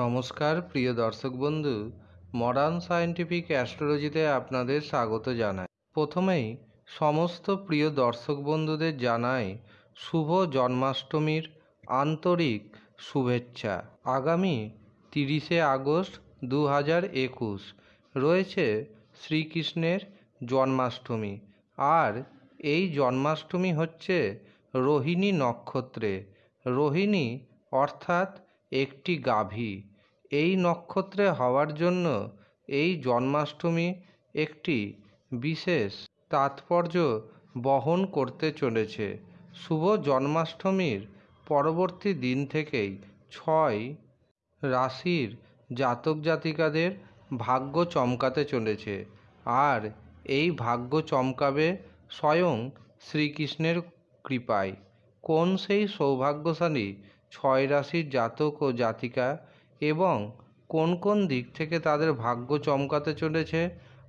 নমস্কার, প্রিয় দর্শক বন্ধু। মডার্ন সায়েন্টিফিক অ্যাস্ট্রোলজিতে আপনাদের স্বাগত জানাই। প্রথমেই সমস্ত প্রিয় দর্শক বন্ধুদের জানাই শুভ জন্মাষ্টমীর আন্তরিক শুভেচ্ছা। আগামী তিরিশে আগস্ট দু হাজার একুশ রয়েছে শ্রীকৃষ্ণের জন্মাষ্টমী। আর এই জন্মাষ্টমী হচ্ছে রোহিণী নক্ষত্রে। রোহিণী অর্থাৎ একটি গাভী। এই নক্ষত্রে হওয়ার জন্য এই জন্মাষ্টমী একটি বিশেষ তাৎপর্য বহন করতে চলেছে। শুভ জন্মাষ্টমীর পরবর্তী দিন থেকেই ছয় রাশির জাতক জাতিকাদের ভাগ্য চমকাতে চলেছে। আর এই ভাগ্য চমকাবে স্বয়ং শ্রীকৃষ্ণের কৃপায়। কোন সেই সৌভাগ্যশালী ছয় রাশির জাতক ও জাতিকা এবং কোন কোন দিক থেকে তাদের ভাগ্য চমকাতে চলেছে?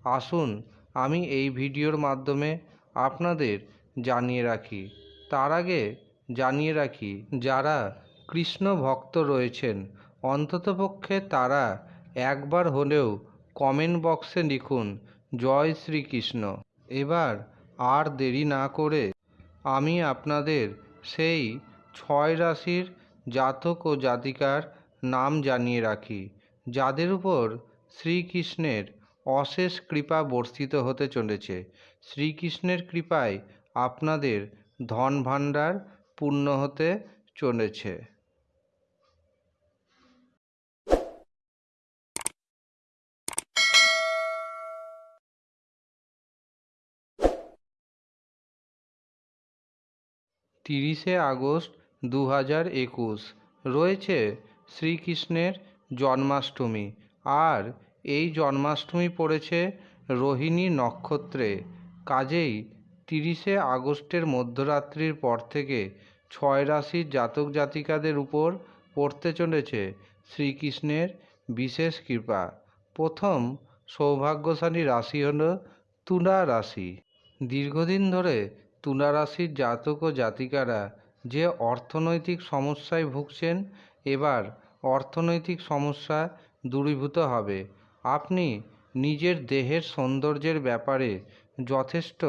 আসুন আমি এই ভিডিওর মাধ্যমে আপনাদের জানিয়ে রাখি। তার আগে জানিয়ে রাখি, যারা কৃষ্ণ ভক্ত রয়েছেন, অন্ততপক্ষে তারা একবার হলেও কমেন্ট বক্সে লিখুন, জয় শ্রীকৃষ্ণ। এবার আর দেরি না করে আমি আপনাদের সেই ছয় রাশির জাতক ও জাতিকার নাম জানিয়ে রাখি, যাদের উপর শ্রীকৃষ্ণের অশেষ কৃপা বর্ষিত হতে চলেছে। শ্রীকৃষ্ণের কৃপায় আপনাদের ধন ভাণ্ডার পূর্ণ হতে চলেছে। তিরিশে আগস্ট দু হাজার একুশ। রয়েছে শ্রীকৃষ্ণের জন্মাষ্টমী। আর এই জন্মাষ্টমী পড়েছে রোহিণী নক্ষত্রে। কাজেই তিরিশে আগস্টের মধ্যরাত্রির পর থেকে ছয় রাশির জাতক জাতিকাদের উপর পড়তে চলেছে শ্রীকৃষ্ণের বিশেষ কৃপা। প্রথম সৌভাগ্যশালী রাশি হল তুলা রাশি। দীর্ঘদিন ধরে তুলা রাশির জাতক ও জাতিকারা যে অর্থনৈতিক সমস্যায় ভুগছেন, এবার অর্থনৈতিক সমস্যা দূরীভূত হবে। আপনি নিজের দেহের সৌন্দর্যের ব্যাপারে যথেষ্ট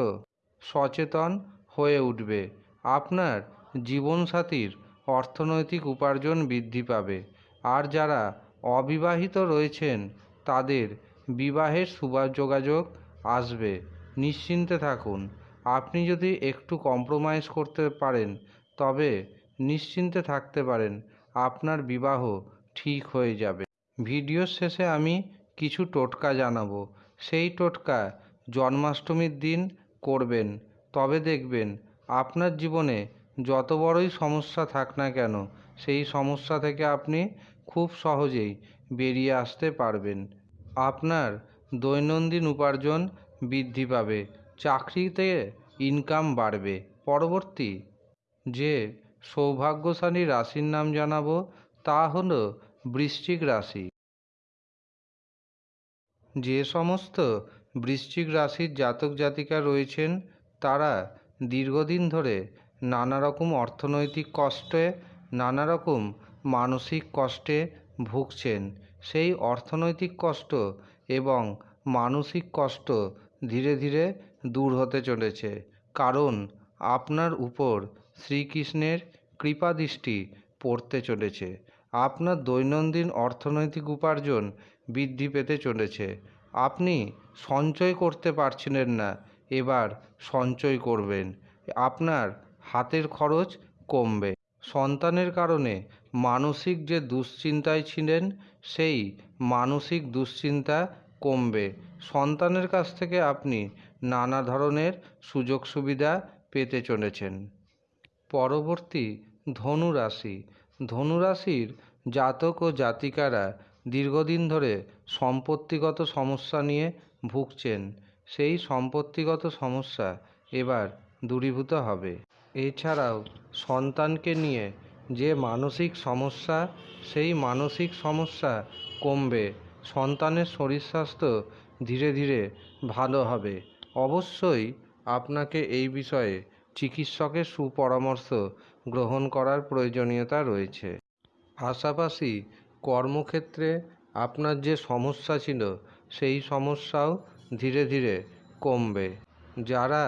সচেতন হয়ে উঠবে। আপনার জীবনসাথীর অর্থনৈতিক উপার্জন বৃদ্ধি পাবে। আর যারা অবিবাহিত রয়েছেন, তাদের বিবাহের যোগাযোগ আসবে। নিশ্চিন্তে থাকুন। আপনি যদি একটু কম্প্রোমাইজ করতে পারেন তবে নিশ্চিন্তে থাকতে পারেন, আপনার বিবাহ ঠিক হয়ে যাবে। ভিডিওর শেষে আমি কিছু টোটকা জানাব। সেই টোটকা জন্মাষ্টমীর দিন করবেন, তবে দেখবেন আপনার জীবনে যত বড়ই সমস্যা থাক না কেন, সেই সমস্যা থেকে আপনি খুব সহজেই বেরিয়ে আসতে পারবেন। আপনার দৈনন্দিন উপার্জন বৃদ্ধি পাবে, চাকরিতে ইনকাম বাড়বে। পরবর্তী যে সৌভাগ্যশালী রাশির নাম জানাব তা হল বৃশ্চিক রাশি। যে সমস্ত বৃশ্চিক রাশির জাতক জাতিকা রয়েছেন, তারা দীর্ঘদিন ধরে নানা রকম অর্থনৈতিক কষ্টে নানা রকম মানসিক কষ্টে ভুগছেন। সেই অর্থনৈতিক কষ্ট এবং মানসিক কষ্ট ধীরে ধীরে দূর হতে চলেছে। কারণ আপনার উপর শ্রীকৃষ্ণের কৃপাদৃষ্টি পড়তে চলেছে। আপনার দৈনন্দিন অর্থনৈতিক উপার্জন বৃদ্ধি পেতে চলেছে। আপনি সঞ্চয় করতে পারছিলেন না, এবার সঞ্চয় করবেন। আপনার হাতের খরচ কমবে। সন্তানের কারণে মানসিক যে দুশ্চিন্তায় ছিলেন, সেই মানসিক দুশ্চিন্তা কমবে। সন্তানের কাছ থেকে আপনি নানা ধরনের সুযোগ সুবিধা পেতে চলেছেন। পরবর্তী ধনু ধনুরাশি। ধনুরাশির জাতক ও জাতিকারা দীর্ঘদিন ধরে সম্পত্তিগত সমস্যা নিয়ে ভুগছেন। সেই সম্পত্তিগত সমস্যা এবার দূরীভূত হবে। এছাড়াও সন্তানকে নিয়ে যে মানসিক সমস্যা, সেই মানসিক সমস্যা কমবে। সন্তানের শরীর স্বাস্থ্য ধীরে ধীরে ভালো হবে। অবশ্যই আপনাকে এই বিষয়ে চিকিৎসকের সুপরামর্শ গ্রহণ করার প্রয়োজনীয়তা রয়েছে। পাশাপাশি কর্মক্ষেত্রে আপনার যে সমস্যা ছিল, সেই সমস্যাও ধীরে ধীরে কমবে। যারা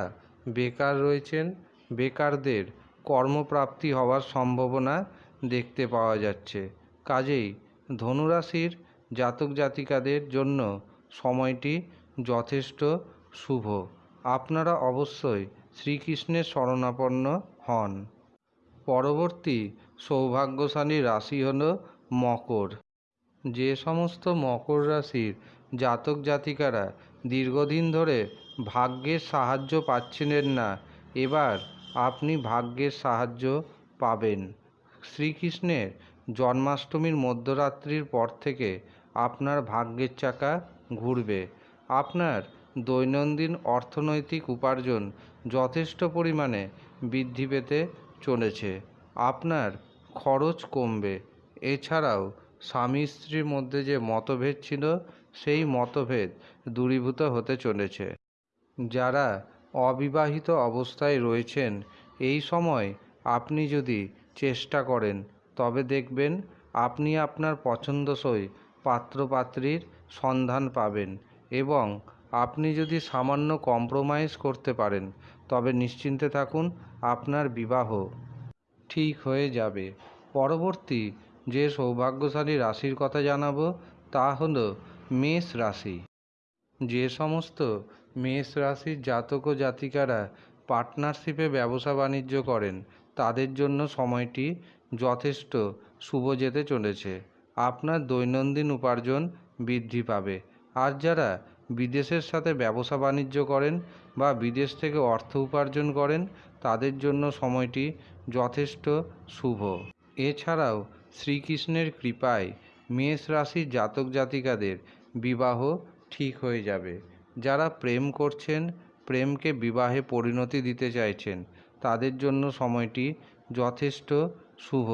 বেকার রয়েছেন, বেকারদের কর্মপ্রাপ্তি হওয়ার সম্ভাবনা দেখতে পাওয়া যাচ্ছে। কাজেই ধনুরাশির জাতক জাতিকাদের জন্য সময়টি যথেষ্ট শুভ। আপনারা অবশ্যই শ্রীকৃষ্ণের শরণাপন্ন হন। পরবর্তী সৌভাগ্যশালী রাশি হল মকর। যে সমস্ত মকর রাশির জাতক জাতিকারা দীর্ঘদিন ধরে ভাগ্যের সাহায্য পাচ্ছিলেন না, এবার আপনি ভাগ্যের সাহায্য পাবেন। শ্রীকৃষ্ণের জন্মাষ্টমীর মধ্যরাত্রির পর থেকে আপনার ভাগ্যের চাকা ঘুরবে। আপনার দৈনন্দিন অর্থনৈতিক উপার্জন যথেষ্ট পরিমাণে বৃদ্ধি পেতে চলেছে। আপনার খরচ কমবে। এছাড়াও স্বামী স্ত্রীর মধ্যে যে মতভেদ ছিল, সেই মতভেদ দূরীভূত হতে চলেছে। যারা অবিবাহিত অবস্থায় রয়েছেন, এই সময় আপনি যদি চেষ্টা করেন, তবে দেখবেন আপনি আপনার পছন্দসই পাত্রপাত্রীর সন্ধান পাবেন এবং আপনি যদি সামান্য কম্প্রোমাইজ করতে পারেন, তবে নিশ্চিন্তে থাকুন, আপনার বিবাহ ঠিক হয়ে যাবে। পরবর্তী যে সৌভাগ্যশালী রাশির কথা জানাব, তা হল মেষ রাশি। যে সমস্ত মেষ রাশির জাতক ও জাতিকারা পার্টনারশিপে ব্যবসা বাণিজ্য করেন, তাদের জন্য সময়টি যথেষ্ট শুভ যেতে চলেছে। আপনার দৈনন্দিন উপার্জন বৃদ্ধি পাবে। আর যারা বিদেশের সাথে ব্যবসা বাণিজ্য করেন বা বিদেশ থেকে অর্থ উপার্জন করেন, তাদের জন্য সময়টি যথেষ্ট শুভ। এছাড়াও শ্রীকৃষ্ণের কৃপায় মেষ রাশির জাতক জাতিকাদের বিবাহ ঠিক হয়ে যাবে। যারা প্রেম করছেন, প্রেমকে বিবাহে পরিণতি দিতে চাইছেন, তাদের জন্য সময়টি যথেষ্ট শুভ।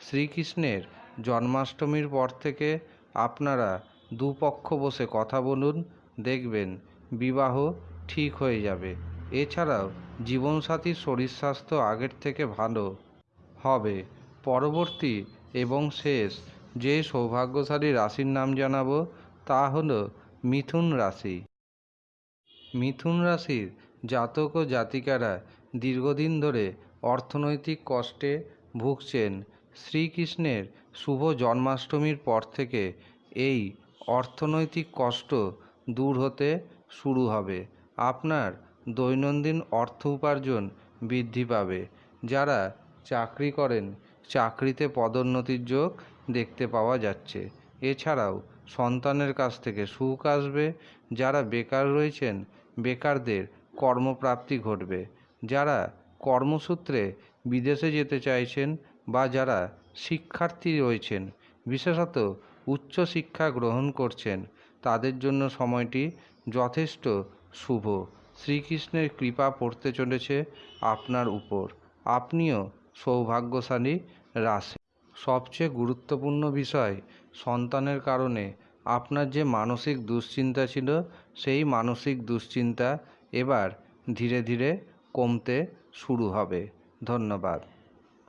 শ্রীকৃষ্ণের জন্মাষ্টমীর পর থেকে আপনারা দুপক্ষ বসে কথা বলুন দেখবেন, বিবাহ ঠিক হয়ে যাবে। এছাড়াও জীবনসাথীর শরীর স্বাস্থ্য আগের থেকে ভালো হবে। পরবর্তী এবং শেষ যে সৌভাগ্যশালী রাশির নাম জানাব তা হলো মিথুন রাশি। মিথুন রাশির জাতক ও জাতিকারা দীর্ঘদিন ধরে অর্থনৈতিক কষ্টে ভুগছেন। শ্রীকৃষ্ণের শুভ জন্মাষ্টমীর পর থেকে এই অর্থনৈতিক কষ্ট দূর হতে শুরু হবে। আপনার দৈনন্দিন অর্থ উপার্জন বৃদ্ধি পাবে। যারা চাকরি করেন, চাকরিতে পদোন্নতির যোগ দেখতে পাওয়া যাচ্ছে। এছাড়াও সন্তানের কাছ থেকে সুখ আসবে। যারা বেকার রয়েছেন, বেকারদের কর্মপ্রাপ্তি ঘটবে। যারা কর্মসূত্রে বিদেশে যেতে চাইছেন বা যারা শিক্ষার্থী রয়েছেন, বিশেষত উচ্চ শিক্ষা গ্রহণ করছেন তাদের জন্য সময়টি যথেষ্ট শুভ। শ্রীকৃষ্ণের কৃপা পড়তে চলেছে আপনার উপর। আপনিও সৌভাগ্যশালী রাশি। সবচেয়ে গুরুত্বপূর্ণ বিষয় সন্তানের কারণে। আপনার যে মানসিক দুশ্চিন্তা ছিল, সেই মানসিক দুশ্চিন্তা এবার ধীরে ধীরে কমতে শুরু হবে। ধন্যবাদ।